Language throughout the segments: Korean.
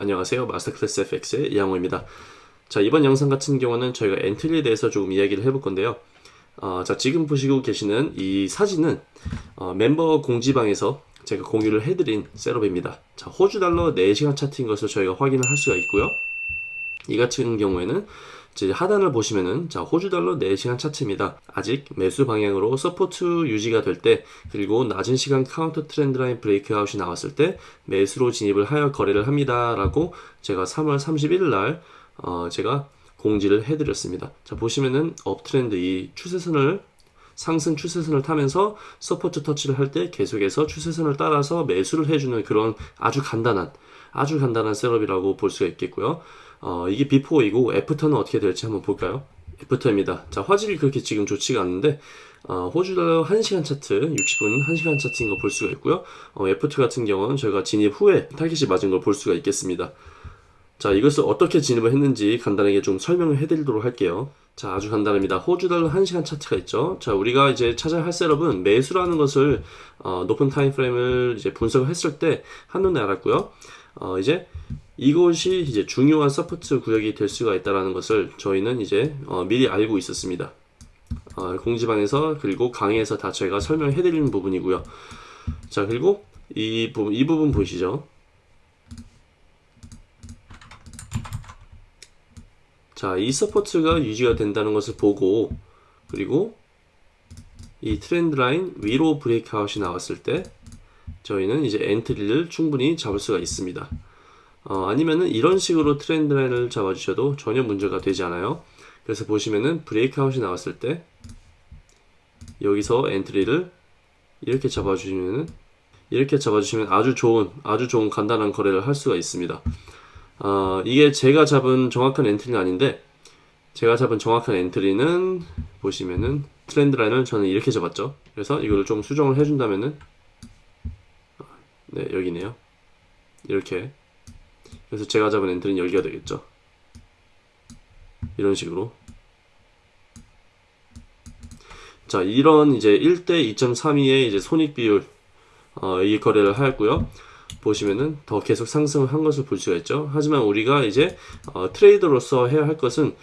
안녕하세요. 마스터클래스 FX의 이양호입니다. 자 이번 영상 같은 경우는 저희가 entry에 대해서 조금 이야기를 해볼 건데요. 어, 자 지금 보시고 계시는 이 사진은 어, 멤버 공지방에서 제가 공유를 해드린 setup입니다. 자 호주 달러 4시간 차트인 것을 저희가 확인을 할 수가 있고요. 이 같은 경우에는 하단을 보시면은 자 호주 달러 4시간 차트입니다. 아직 매수 방향으로 support 유지가 될 때 그리고 낮은 시간 counter trend line breakout이 나왔을 때 매수로 진입을 하여 거래를 합니다 라고 제가 3월 31일 날 어, 제가 공지를 해드렸습니다. 자 보시면은 uptrend 이 추세선을 상승 추세선을 타면서 support 터치를 할 때 계속해서 추세선을 따라서 매수를 해주는 그런 아주 간단한 아주 간단한 setup이라고 볼 수가 있겠고요. 어, 이게 before이고 after는 어떻게 될지 한번 볼까요? after입니다. 자, 화질이 그렇게 지금 좋지가 않은데 어, 호주 달러 1시간 차트, 60분 1시간 차트인 거 볼 수가 있고요. 어, after 같은 경우는 저희가 진입 후에 타깃이 맞은 걸 볼 수가 있겠습니다. 자, 이것을 어떻게 진입을 했는지 간단하게 좀 설명을 해드리도록 할게요. 자, 아주 간단합니다. 호주 달러 1시간 차트가 있죠. 자, 우리가 이제 찾아야 할 setup은 매수라는 것을 어, 높은 timeframe을 이제 분석을 했을 때 한눈에 알았고요. 어, 이제 이것이 이제 중요한 support 구역이 될 수가 있다는 것을 저희는 이제 어, 미리 알고 있었습니다. 어, 공지방에서 그리고 강의에서 다 저희가 설명해 드리는 부분이고요. 자 그리고 이 부분 이 부분 보시죠. 자, 이 support가 유지가 된다는 것을 보고 그리고 이 trend line 위로 breakout이 나왔을 때 저희는 이제 entry를 충분히 잡을 수가 있습니다. 어, 아니면은 이런 식으로 trend line을 잡아주셔도 전혀 문제가 되지 않아요. 그래서 보시면은 breakout이 나왔을 때 여기서 entry를 이렇게 잡아주시면은 이렇게 잡아주시면 아주 좋은 아주 좋은 간단한 거래를 할 수가 있습니다. 어, 이게 제가 잡은 정확한 entry는 아닌데 제가 잡은 정확한 entry는 보시면은 trend line을 저는 이렇게 잡았죠. 그래서 이거를 좀 수정을 해준다면은 네 여기네요. 이렇게 그래서 제가 잡은 엔트리는 여기가 되겠죠. 이런 식으로. 자, 이런 이제 1대 2.32의 이제 손익 비율, 어, 이 거래를 하였고요. 보시면은 더 계속 상승을 한 것을 볼 수가 있죠. 하지만 우리가 이제 어, 트레이더로서 해야 할 것은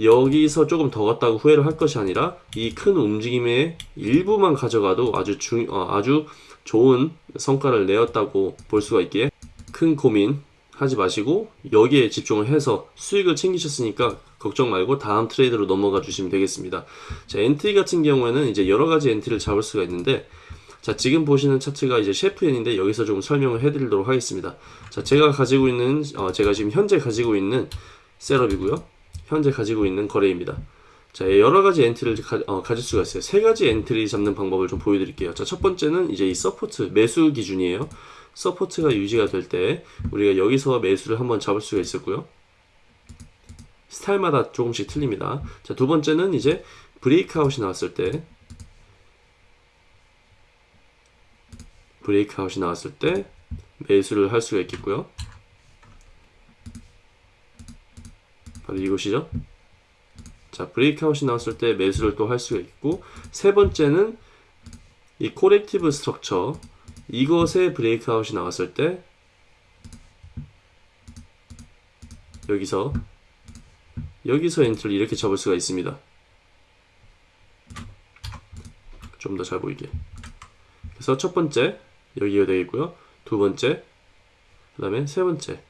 여기서 조금 더 갔다고 후회를 할 것이 아니라 이 큰 움직임의 일부만 가져가도 아주 중, 어, 아주 좋은 성과를 내었다고 볼 수가 있기에 큰 고민 하지 마시고 여기에 집중을 해서 수익을 챙기셨으니까 걱정 말고 다음 trade로 넘어가 주시면 되겠습니다. 자, entry 같은 경우에는 이제 여러 가지 entry를 잡을 수가 있는데 자, 지금 보시는 차트가 이제 셰프엔인데 여기서 좀 설명을 해 드리도록 하겠습니다. 자, 제가 가지고 있는 어, 제가 지금 현재 가지고 있는 setup이고요. 현재 가지고 있는 거래입니다. 자, 여러 가지 entry를 가, 어, 가질 수가 있어요. 세 가지 entry 잡는 방법을 좀 보여드릴게요. 자, 첫 번째는 이제 이 support 매수 기준이에요. support가 유지가 될 때 우리가 여기서 매수를 한번 잡을 수가 있었고요. 스타일마다 조금씩 틀립니다. 자, 두 번째는 이제 breakout이 나왔을 때 breakout이 나왔을 때 매수를 할 수가 있겠고요. 바로 이것이죠. 자, breakout이 나왔을 때 매수를 또 할 수가 있고 세 번째는 이 corrective structure 이것에 breakout이 나왔을 때 여기서 여기서 entry를 이렇게 잡을 수가 있습니다. 좀 더 잘 보이게. 그래서 첫 번째 여기가 되겠고요. 두 번째 그 다음에 세 번째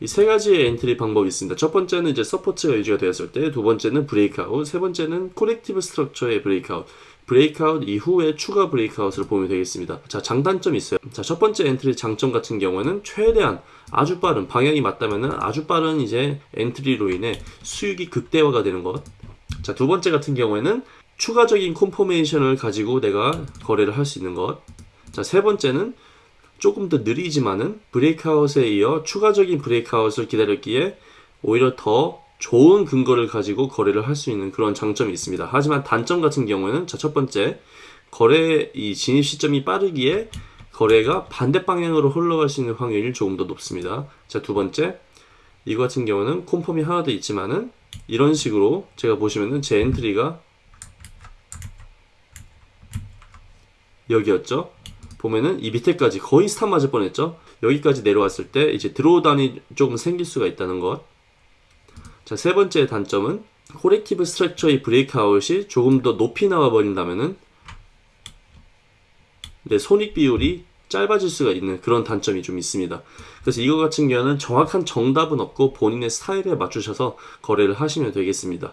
이 세 가지의 entry 방법이 있습니다. 첫 번째는 이제 support가 유지가 되었을 때, 두 번째는 breakout, 세 번째는 corrective structure의 breakout. breakout 이후에 추가 breakout을 보면 되겠습니다. 자, 장단점이 있어요. 자, 첫 번째 entry 장점 같은 경우에는 최대한 아주 빠른, 방향이 맞다면은 아주 빠른 이제 entry로 인해 수익이 극대화가 되는 것. 자, 두 번째 같은 경우에는 추가적인 콤포메이션을 가지고 내가 거래를 할 수 있는 것. 자, 세 번째는 조금 더 느리지만은 breakout에 이어 추가적인 breakout을 기다렸기에 오히려 더 좋은 근거를 가지고 거래를 할 수 있는 그런 장점이 있습니다. 하지만 단점 같은 경우에는 자, 첫 번째 거래 이 진입 시점이 빠르기에 거래가 반대 방향으로 흘러갈 수 있는 확률이 조금 더 높습니다. 자, 두 번째 이거 같은 경우는 confirm이 하나 더 있지만은 이런 식으로 제가 보시면은 제 entry가 여기였죠. 보면은 이 밑에까지 거의 stop 맞을 뻔했죠. 여기까지 내려왔을 때 이제 drawdown이 조금 생길 수가 있다는 것. 자, 세 번째 단점은 corrective structure의 breakout이 조금 더 높이 나와 버린다면은 네, 손익 비율이 짧아질 수가 있는 그런 단점이 좀 있습니다. 그래서 이거 같은 경우는 정확한 정답은 없고 본인의 스타일에 맞추셔서 거래를 하시면 되겠습니다.